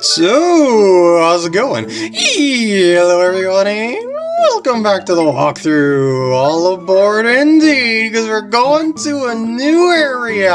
So, how's it going? Hello everybody! Welcome back to the walkthrough! All aboard indeed, because we're going to a new area!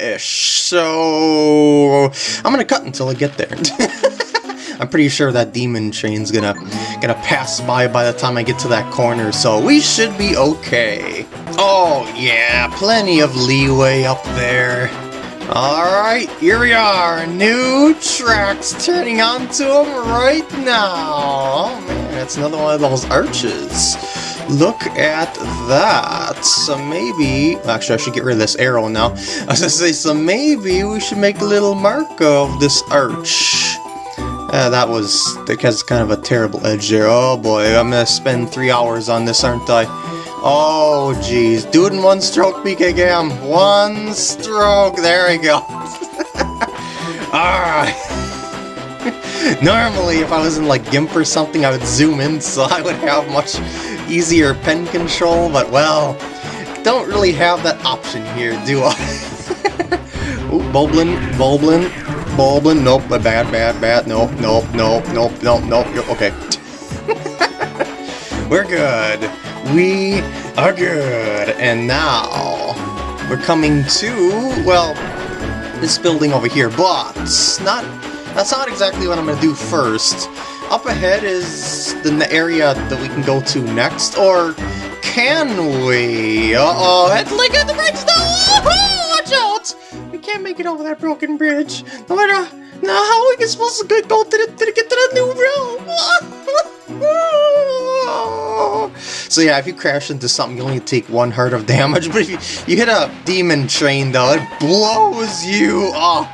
Ish. So, I'm gonna cut until I get there. I'm pretty sure that demon train's gonna gonna pass by by the time I get to that corner, so we should be okay. Oh yeah, plenty of leeway up there. Alright, here we are, new tracks turning onto them right now. Oh man, that's another one of those arches. Look at that. So maybe, actually I should get rid of this arrow now. I was gonna say, so maybe we should make a little mark of this arch. Uh, that was, because kind of a terrible edge there. Oh boy, I'm gonna spend three hours on this, aren't I? Oh, jeez. Do it in one stroke, Gam. One stroke. There we go. Alright. Normally, if I was in like GIMP or something, I would zoom in so I would have much easier pen control, but well, don't really have that option here, do I? Ooh, Bulblin, Bulblin, Bulblin, nope, bad, bad, bad, nope, nope, nope, nope, nope, nope, okay. We're good. We are good. And now we're coming to, well, this building over here, but not, that's not exactly what I'm going to do first. Up ahead is the area that we can go to next, or can we? Uh-oh, look at the bridge though! Watch out! We can't make it over that broken bridge. No matter, now how are we supposed to go to, the, to get to the new realm? So yeah, if you crash into something, you only take one heart of damage, but if you, you hit a demon train though, it blows you up!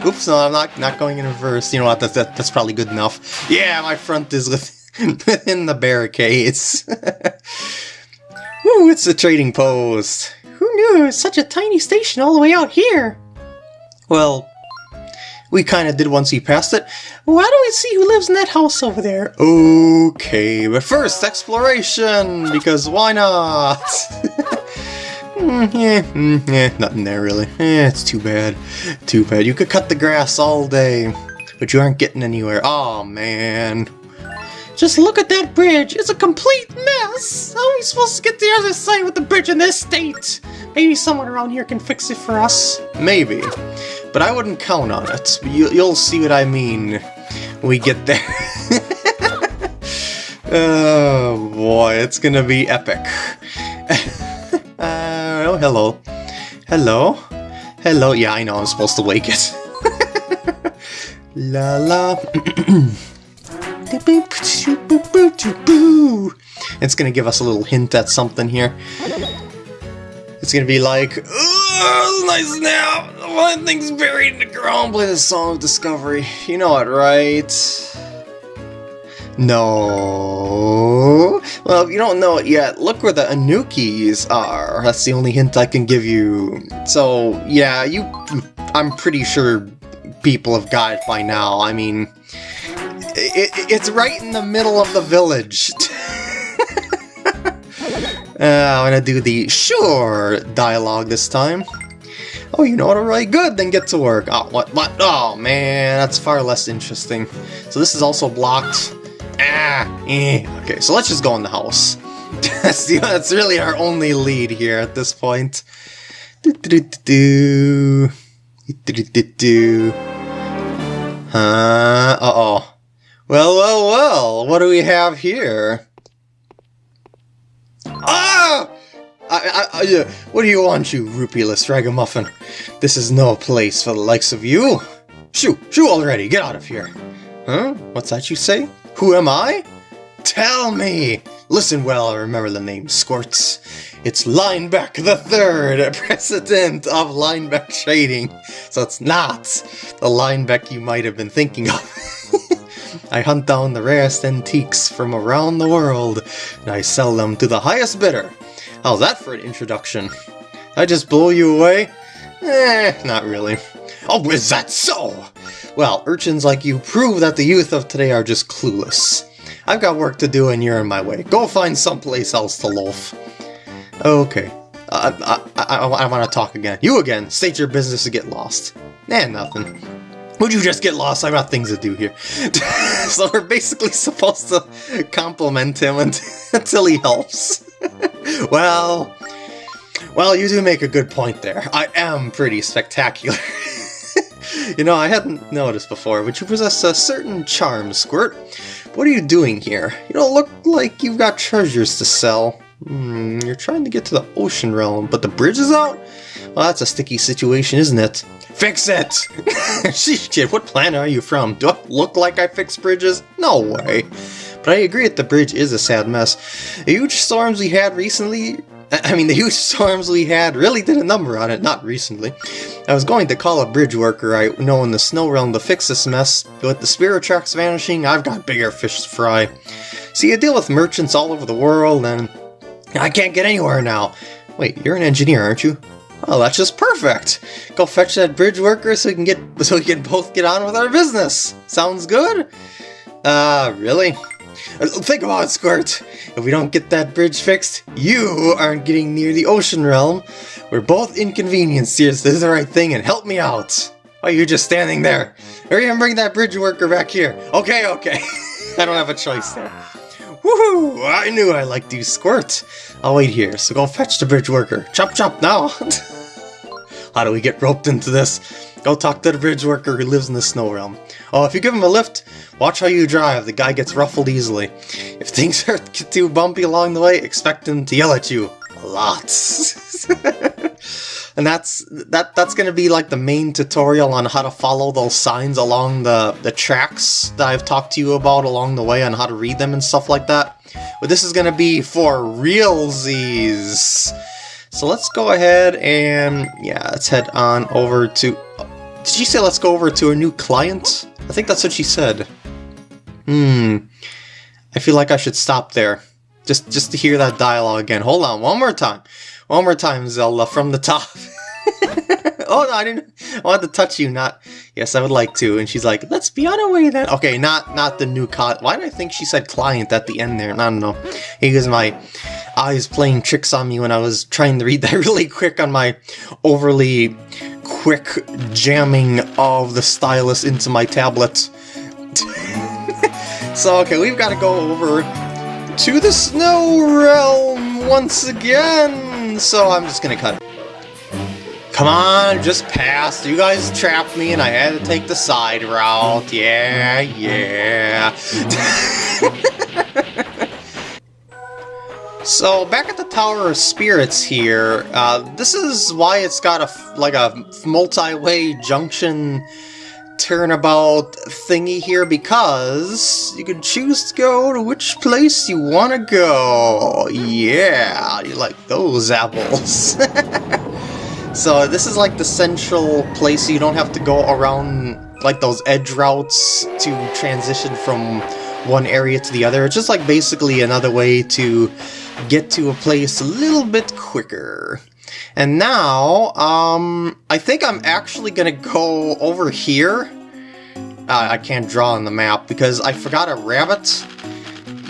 Oops, no, I'm not not going in reverse. You know what, that, that, that's probably good enough. Yeah, my front is within the barricades. Ooh, it's a trading post. Who knew it was such a tiny station all the way out here? Well, we kind of did once he passed it. Why don't we see who lives in that house over there? Okay, but first, exploration! Because why not? mm, yeah, mm, yeah, nothing there really. Eh, it's too bad. Too bad. You could cut the grass all day, but you aren't getting anywhere. Oh man. Just look at that bridge! It's a complete mess! How are we supposed to get to the other side with the bridge in this state? Maybe someone around here can fix it for us. Maybe. But I wouldn't count on it. You, will see what I mean when we get there. oh boy, it's gonna be epic. uh, oh, hello. Hello? Hello? Yeah, I know I'm supposed to wake it. la la. It's gonna give us a little hint at something here. It's gonna be like, nice nap! One thing's buried in the ground, play the Song of Discovery. You know it, right? No. Well, if you don't know it yet, look where the Anoukis are. That's the only hint I can give you. So, yeah, you... I'm pretty sure people have got it by now. I mean, it, it's right in the middle of the village. uh, I'm gonna do the sure dialogue this time. Oh, you know what, alright, good, then get to work. Oh, what, what? Oh, man, that's far less interesting. So this is also blocked. Ah, eh. Okay, so let's just go in the house. that's, the, that's really our only lead here at this point. Do do do do do do do. Huh? Uh-oh. Well, well, well, what do we have here? Ah! I, I, I, uh, what do you want, you rupulous ragamuffin? This is no place for the likes of you. Shoo, shoo already, get out of here. Huh? What's that you say? Who am I? Tell me! Listen well, I remember the name, Squirts. It's Linebeck the Third, president of Linebeck Trading. So it's not the Linebeck you might have been thinking of. I hunt down the rarest antiques from around the world, and I sell them to the highest bidder. How's that for an introduction? I just blow you away? Eh, not really. Oh, is that so? Well, urchins like you prove that the youth of today are just clueless. I've got work to do and you're in my way. Go find someplace else to loaf. Okay. I, I, I, I want to talk again. You again! State your business to get lost. Eh, nothing. Would you just get lost? I've got things to do here. so we're basically supposed to compliment him until he helps. well, well, you do make a good point there. I am pretty spectacular. you know, I hadn't noticed before, but you possess a certain charm, Squirt. What are you doing here? You don't look like you've got treasures to sell. Hmm, you're trying to get to the ocean realm, but the bridge is out? Well, that's a sticky situation, isn't it? Fix it! Kid, what planet are you from? Do I look like I fix bridges? No way. But I agree that the bridge is a sad mess. The huge storms we had recently... I mean, the huge storms we had really did a number on it, not recently. I was going to call a bridge worker I know in the snow realm to fix this mess, but with the spirit tracks vanishing, I've got bigger fish to fry. See, I deal with merchants all over the world, and I can't get anywhere now. Wait, you're an engineer, aren't you? Oh, that's just perfect. Go fetch that bridge worker so we can get so we can both get on with our business. Sounds good? Uh, really? Uh, think about it, Squirt. If we don't get that bridge fixed, you aren't getting near the ocean realm. We're both inconvenienced here, so do the right thing and help me out. Why are you just standing there? Hurry and bring that bridge worker back here. Okay, okay. I don't have a choice there. Woohoo! I knew I liked you, Squirt. I'll wait here, so go fetch the bridge worker. Chop chop now! How do we get roped into this? Go talk to the bridge worker who lives in the snow realm. Oh, if you give him a lift, watch how you drive. The guy gets ruffled easily. If things are too bumpy along the way, expect him to yell at you. Lots. and that's that that's gonna be like the main tutorial on how to follow those signs along the the tracks that I've talked to you about along the way on how to read them and stuff like that. But this is gonna be for realsies. So let's go ahead and yeah, let's head on over to. Did she say let's go over to a new client? I think that's what she said. Hmm. I feel like I should stop there. Just just to hear that dialogue again. Hold on, one more time. One more time, Zelda, from the top. oh no, I didn't. I wanted to touch you, not. Yes, I would like to. And she's like, "Let's be on our way then." Okay, not not the new cot. Why did I think she said client at the end there? I don't know. Was my eyes playing tricks on me when I was trying to read that really quick on my overly quick jamming of the stylus into my tablet. so okay, we've got to go over to the snow realm once again so I'm just gonna cut it. Come on, just pass. You guys trapped me and I had to take the side route. Yeah, yeah. so, back at the Tower of Spirits here, uh, this is why it's got a, like a multi-way junction turnabout thingy here because you can choose to go to which place you want to go. Yeah, you like those apples. So this is like the central place you don't have to go around like those edge routes to transition from one area to the other. It's just like basically another way to get to a place a little bit quicker. And now, um, I think I'm actually gonna go over here. Uh, I can't draw on the map because I forgot a rabbit.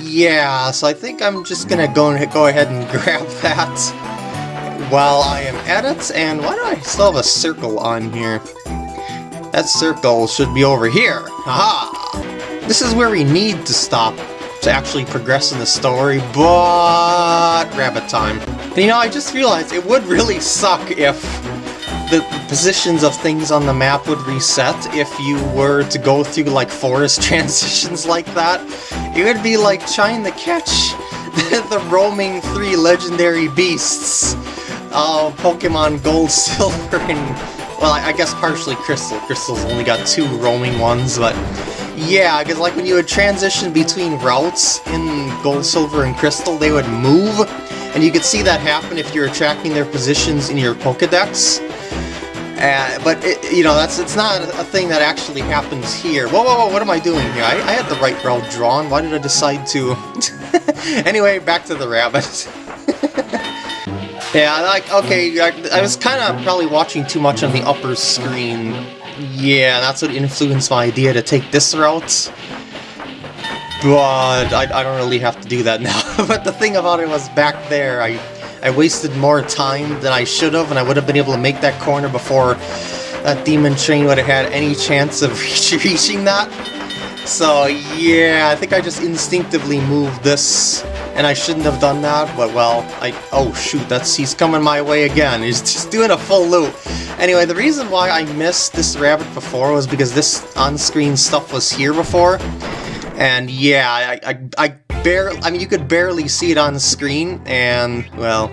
Yeah, so I think I'm just gonna go go ahead and grab that while I am at it. And why do I still have a circle on here? That circle should be over here. Haha! This is where we need to stop to actually progress in the story, but rabbit time. And you know, I just realized it would really suck if the positions of things on the map would reset if you were to go through like forest transitions like that. It would be like trying to catch the roaming three legendary beasts of Pokemon Gold, Silver, and well, I, I guess partially Crystal. Crystal's only got two roaming ones, but yeah, because like when you would transition between routes in Gold, Silver, and Crystal, they would move, and you could see that happen if you're tracking their positions in your Pokedex. Uh, but, it, you know, that's it's not a thing that actually happens here. Whoa, whoa, whoa, what am I doing here? I, I had the right route drawn. Why did I decide to... anyway, back to the rabbit. yeah, like, okay, I, I was kind of probably watching too much on the upper screen yeah, that's what influenced my idea to take this route. But I, I don't really have to do that now. but the thing about it was back there, I, I wasted more time than I should have, and I would have been able to make that corner before that demon train would have had any chance of reaching that. So yeah, I think I just instinctively moved this, and I shouldn't have done that, but well, I... Oh shoot, that's he's coming my way again. He's just doing a full loop. Anyway, the reason why I missed this rabbit before was because this on-screen stuff was here before, and yeah, I, I, I barely... I mean, you could barely see it on screen, and, well...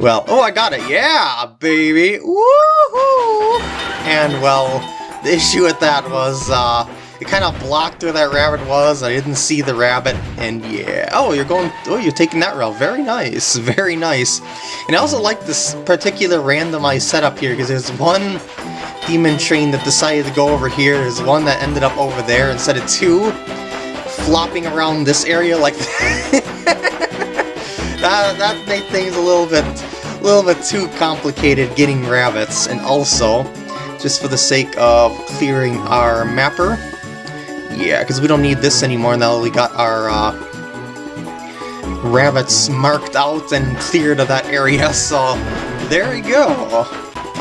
Well, oh, I got it, yeah, baby, woohoo! And, well, the issue with that was, uh, it kind of blocked where that rabbit was, I didn't see the rabbit, and yeah. Oh, you're going, oh, you're taking that route, very nice, very nice. And I also like this particular randomized setup here, because there's one demon train that decided to go over here, there's one that ended up over there instead of two flopping around this area like that, that made things a little bit a little bit too complicated getting rabbits, and also, just for the sake of clearing our mapper, yeah, because we don't need this anymore now that we got our uh, rabbits marked out and cleared of that area, so there we go.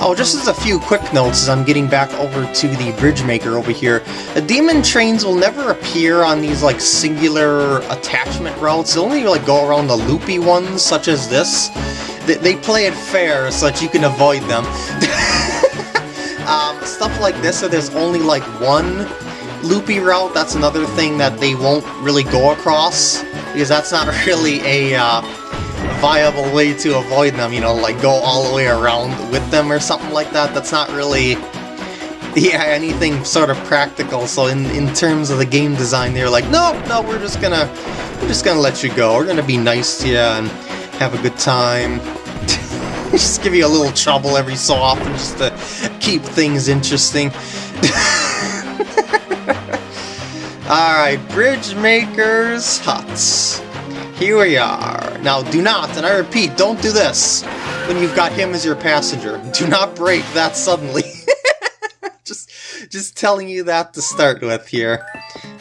Oh, just as a few quick notes as I'm getting back over to the bridge maker over here. The demon trains will never appear on these like singular attachment routes. They'll only like go around the loopy ones, such as this. They, they play it fair so that you can avoid them. um, stuff like this, so there's only like one loopy route, that's another thing that they won't really go across, because that's not really a uh, viable way to avoid them, you know, like go all the way around with them or something like that. That's not really, yeah, anything sort of practical. So in, in terms of the game design, they're like, no, no, we're just gonna, we're just gonna let you go. We're gonna be nice to you and have a good time. just give you a little trouble every so often just to keep things interesting. Alright, Bridge Maker's Huts. Here we are. Now, do not, and I repeat, don't do this when you've got him as your passenger. Do not break that suddenly. just, just telling you that to start with here.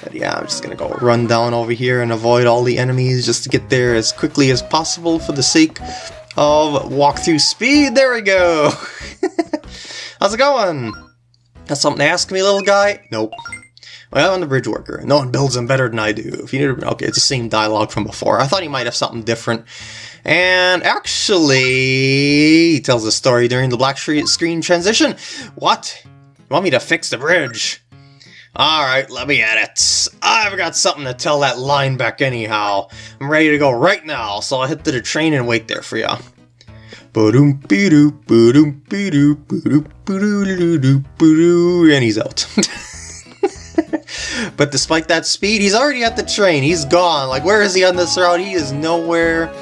But yeah, I'm just gonna go run down over here and avoid all the enemies just to get there as quickly as possible for the sake of walkthrough speed. There we go! How's it going? Got something to ask me, little guy? Nope. Well, I'm the bridge worker. No one builds them better than I do. If you need to, okay, it's the same dialogue from before. I thought he might have something different. And actually, he tells a story during the black screen transition. What? You want me to fix the bridge? Alright, let me at it. I've got something to tell that Linebeck anyhow. I'm ready to go right now, so I'll head to the train and wait there for ya. And he's out. but despite that speed, he's already at the train. He's gone. Like, where is he on this route? He is nowhere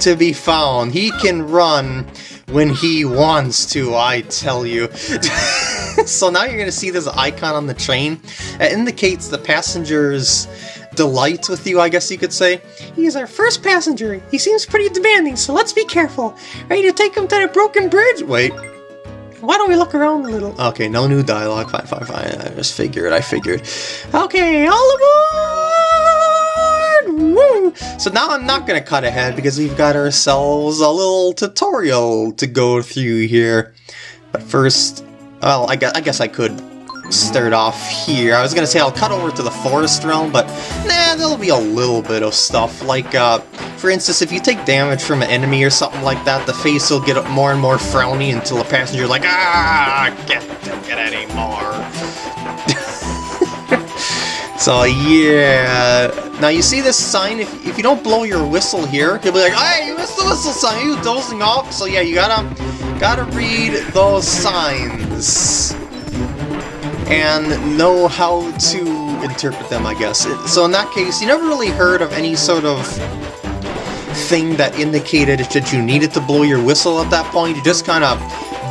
to be found. He can run when he wants to, I tell you. so now you're going to see this icon on the train. It indicates the passenger's delight with you, I guess you could say. He is our first passenger. He seems pretty demanding, so let's be careful. Ready to take him to the broken bridge? Wait, why don't we look around a little? Okay, no new dialogue. Fine, fine, fine. I just figured, I figured. Okay, all aboard! Woo! So now I'm not to cut ahead because we've got ourselves a little tutorial to go through here. But first, well, I guess I, guess I could start off here. I was gonna say I'll cut over to the forest realm, but nah, there'll be a little bit of stuff. Like, uh, for instance, if you take damage from an enemy or something like that, the face will get more and more frowny until the passenger's like, ah, can't take it anymore. so yeah, now you see this sign, if, if you don't blow your whistle here, he'll be like, hey, you missed the whistle sign, you dozing off? So yeah, you gotta, gotta read those signs and know how to interpret them, I guess. So in that case, you never really heard of any sort of thing that indicated that you needed to blow your whistle at that point. You just kind of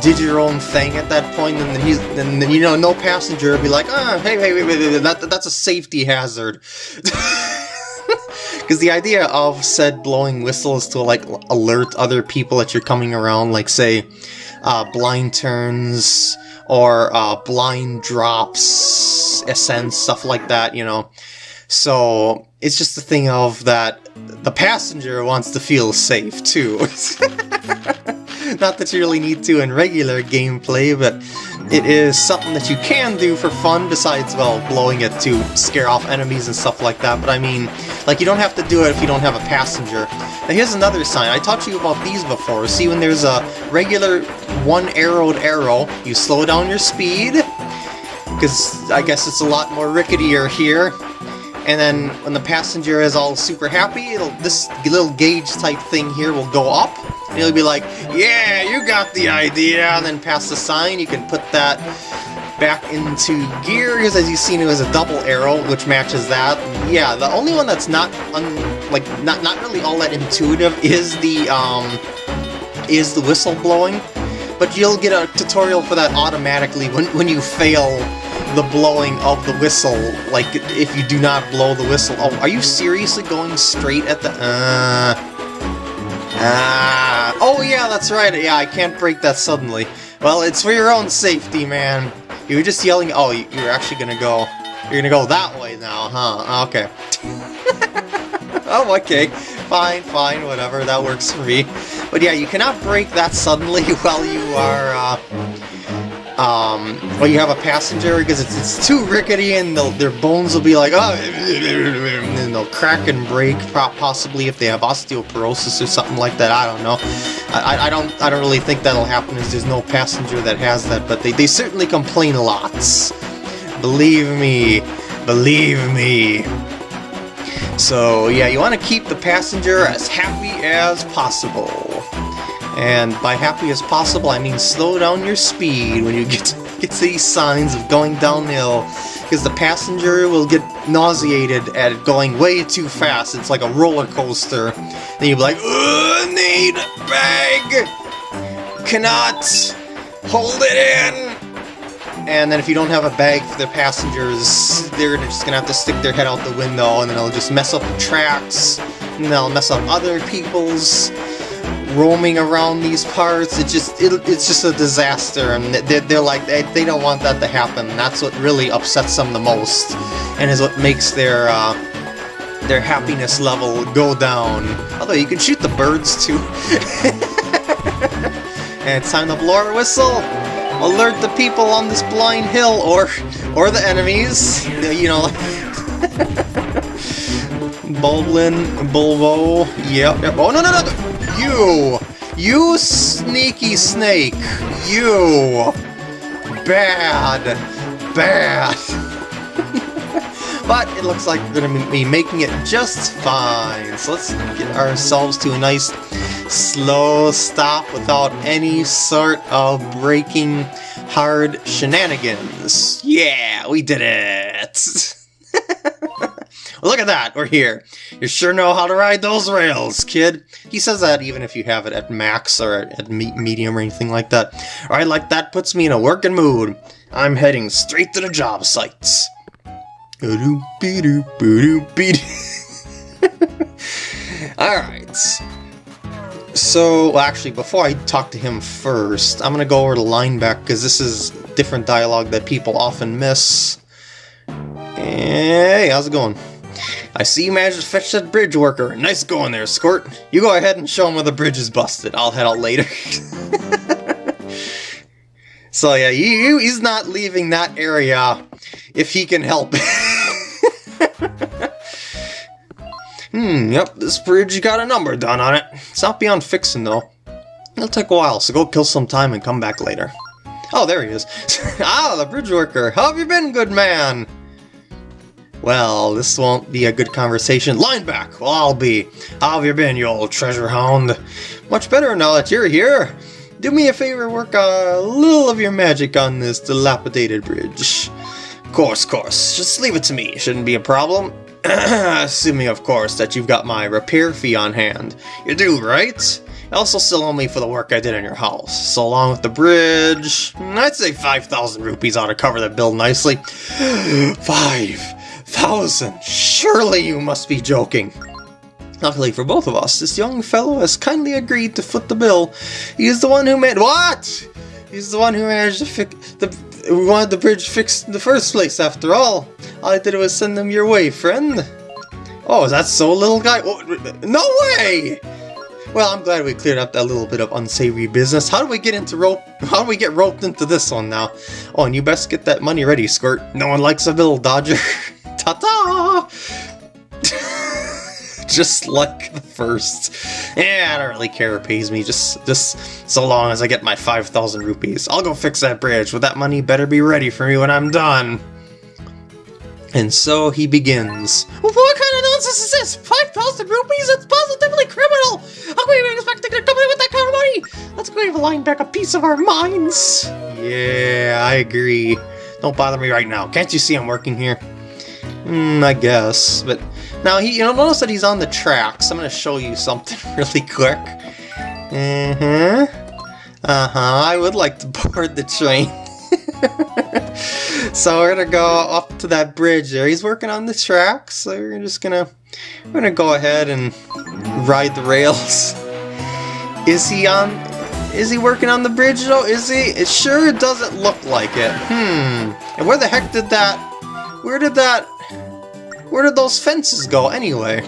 did your own thing at that point, and then he's, then, you know, no passenger would be like, ah, hey, hey, wait, wait, that, that's a safety hazard. Because the idea of said blowing whistle is to, like, alert other people that you're coming around, like, say, uh, blind turns, or uh, blind drops, ascents, stuff like that, you know. So it's just a thing of that the passenger wants to feel safe too. Not that you really need to in regular gameplay, but it is something that you can do for fun besides, well, blowing it to scare off enemies and stuff like that. But I mean, like, you don't have to do it if you don't have a passenger. Now here's another sign. I taught to you about these before. See, when there's a regular one-arrowed arrow, you slow down your speed, because I guess it's a lot more ricketier here. And then when the passenger is all super happy, it'll this little gauge type thing here will go up. And he'll be like, yeah, you got the idea. And then pass the sign, you can put that back into gear, because as you've seen, it was a double arrow, which matches that. Yeah, the only one that's not, like, not, not really all that intuitive is the, um, is the whistle blowing. But you'll get a tutorial for that automatically when, when you fail the blowing of the whistle, like, if you do not blow the whistle. Oh, are you seriously going straight at the... Uh... Ah... Yeah, that's right, yeah, I can't break that suddenly. Well, it's for your own safety, man. You were just yelling... Oh, you're actually gonna go... You're gonna go that way now, huh? Okay. oh, okay. Fine, fine, whatever, that works for me. But yeah, you cannot break that suddenly while you are, uh, um, you have a passenger because it's, it's too rickety and their bones will be like, oh, and they'll crack and break, possibly if they have osteoporosis or something like that. I don't know. I, I don't I don't really think that'll happen as there's no passenger that has that, but they, they certainly complain lots. Believe me, believe me. So yeah, you want to keep the passenger as happy as possible. And by happy as possible, I mean slow down your speed when you get to, get to these signs of going downhill, because the passenger will get nauseated at going way too fast. It's like a roller coaster. Then you'll be like, need bag! Cannot hold it in! And then if you don't have a bag for the passengers, they're just gonna have to stick their head out the window, and then it'll just mess up the tracks, and they'll mess up other people's roaming around these parts. It just it, it's just a disaster, and they're, they're like they, they don't want that to happen. That's what really upsets them the most, and is what makes their uh, their happiness level go down. Although you can shoot the birds too. and it's time to blow our whistle. Alert the people on this blind hill, or or the enemies. You know. Bulblin, Bulbo, yep, yep. Oh, no, no, no! You! You sneaky snake! You! Bad! Bad! but it looks like we're going to be making it just fine. So let's get ourselves to a nice slow stop without any sort of breaking hard shenanigans. Yeah, we did it! Look at that, we're here. You sure know how to ride those rails, kid. He says that even if you have it at max or at medium or anything like that. Alright, like that puts me in a working mood. I'm heading straight to the job sites. Alright. So, well, actually, before I talk to him first, I'm gonna go over to Linebeck, because this is different dialogue that people often miss. Hey, how's it going? I see you managed to fetch that bridge worker. Nice going there, Squirt. You go ahead and show him where the bridge is busted. I'll head out later. so yeah, he, he's not leaving that area if he can help hmm, yep, this bridge got a number done on it. It's not beyond fixing, though. It'll take a while, so go kill some time and come back later. Oh, there he is. ah, the bridge worker. How have you been, good man? Well, this won't be a good conversation. Linebeck! Well, I'll be. How have you been, you old treasure hound? Much better now that you're here. Do me a favor, work a little of your magic on this dilapidated bridge. Course, course. Just leave it to me. Shouldn't be a problem. Assuming, of course, that you've got my repair fee on hand. You do, right? Also still owe me for the work I did in your house. So along with the bridge, I'd say 5,000 rupees ought to cover the bill nicely. Five thousand! Surely you must be joking! Luckily for both of us, this young fellow has kindly agreed to foot the bill. He is the one who made- What?! He's the one who managed to fix the- We wanted the bridge fixed in the first place, after all. All I did was send them your way, friend. Oh, is that so, little guy? No way! Well, I'm glad we cleared up that little bit of unsavory business. How do we get into rope? How do we get roped into this one now? Oh, and you best get that money ready, Squirt. No one likes a little dodger. Ta-ta! just like the first. Yeah, I don't really care who pays me, just, just so long as I get my 5,000 rupees. I'll go fix that bridge, but that money better be ready for me when I'm done. And so he begins. What kind of nonsense is this? 5,000 rupees? It's positively criminal! How can we expect to get a company with that kind of money? Let's give Linebeck a piece of our minds. Yeah, I agree. Don't bother me right now. Can't you see I'm working here? Hmm, I guess. But now, he, you know, notice that he's on the tracks. I'm to show you something really quick. Mm-hmm. Uh-huh, I would like to board the train. so we're gonna go up to that bridge there. He's working on the tracks, so we're just gonna we're gonna go ahead and ride the rails. Is he on is he working on the bridge though? Is he? It sure doesn't look like it. Hmm. And where the heck did that where did that where did those fences go anyway?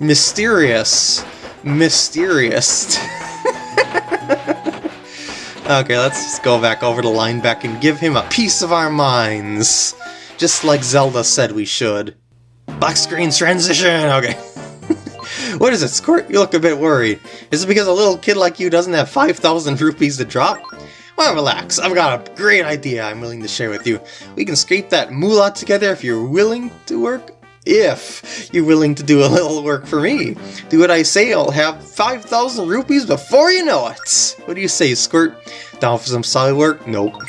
Mysterious. Mysterious. Okay, let's just go back over to Linebeck and give him a piece of our minds. Just like Zelda said we should. Black screen transition! Okay. what is it, Squirt? You look a bit worried. Is it because a little kid like you doesn't have 5,000 rupees to drop? Well, relax. I've got a great idea I'm willing to share with you. We can scrape that moolah together if you're willing to work if you're willing to do a little work for me. Do what I say, I'll have 5,000 rupees before you know it! What do you say, Squirt? Down for some solid work? Nope.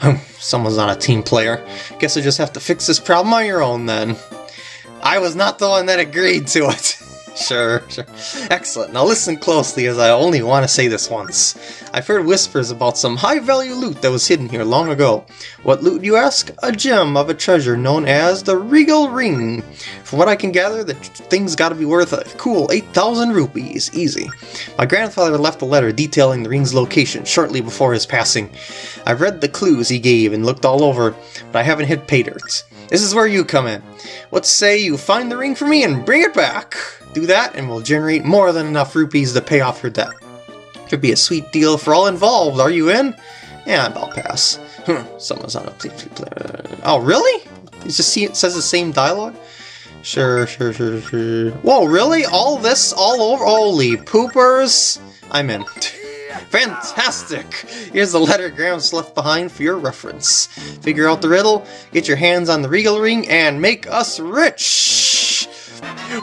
Someone's not a team player. Guess I just have to fix this problem on your own then. I was not the one that agreed to it. Sure, sure. Excellent. Now listen closely as I only want to say this once. I've heard whispers about some high-value loot that was hidden here long ago. What loot, you ask? A gem of a treasure known as the Regal Ring. From what I can gather, the thing's gotta be worth a cool 8,000 rupees. Easy. My grandfather left a letter detailing the ring's location shortly before his passing. I've read the clues he gave and looked all over, but I haven't hit pay dirt. This is where you come in. What say you find the ring for me and bring it back? Do that and we'll generate more than enough rupees to pay off your debt. Could be a sweet deal for all involved, are you in? Yeah, I'll pass. Hmm, someone's on a player. Oh, really? It's just see it says the same dialogue? Sure, sure, sure, sure. Whoa, really? All this all over? Holy poopers! I'm in. Fantastic! Here's the letter Gramps left behind for your reference. Figure out the riddle, get your hands on the Regal Ring, and make us rich!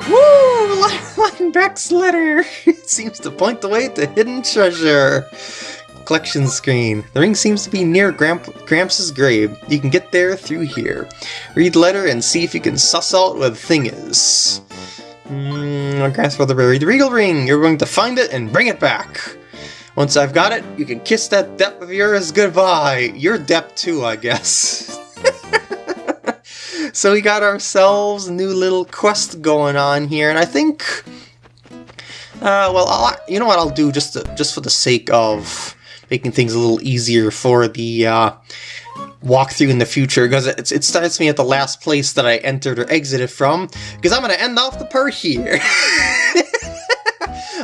Woo! Linebeck's letter! It seems to point the way to hidden treasure. Collection screen. The ring seems to be near Gramp Gramps' grave. You can get there through here. Read the letter and see if you can suss out what the thing is. Mmm, grandfather buried the regal ring. You're going to find it and bring it back. Once I've got it, you can kiss that depth of yours goodbye. Your depth too, I guess. so we got ourselves a new little quest going on here, and I think... Uh, well, I'll, you know what I'll do, just to, just for the sake of making things a little easier for the uh, walkthrough in the future, because it, it starts me at the last place that I entered or exited from, because I'm going to end off the part here.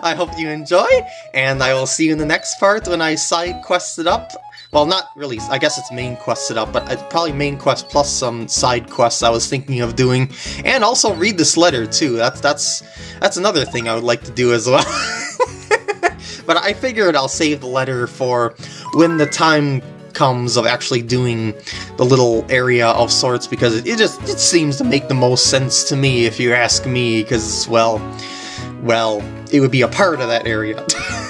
I hope you enjoy, and I will see you in the next part when I side quested up well, not really, I guess it's main quested up, but it's probably main quest plus some side quests I was thinking of doing. And also read this letter, too. That's that's that's another thing I would like to do as well. but I figured I'll save the letter for when the time comes of actually doing the little area of sorts, because it, it just it seems to make the most sense to me, if you ask me, because, well, well, it would be a part of that area.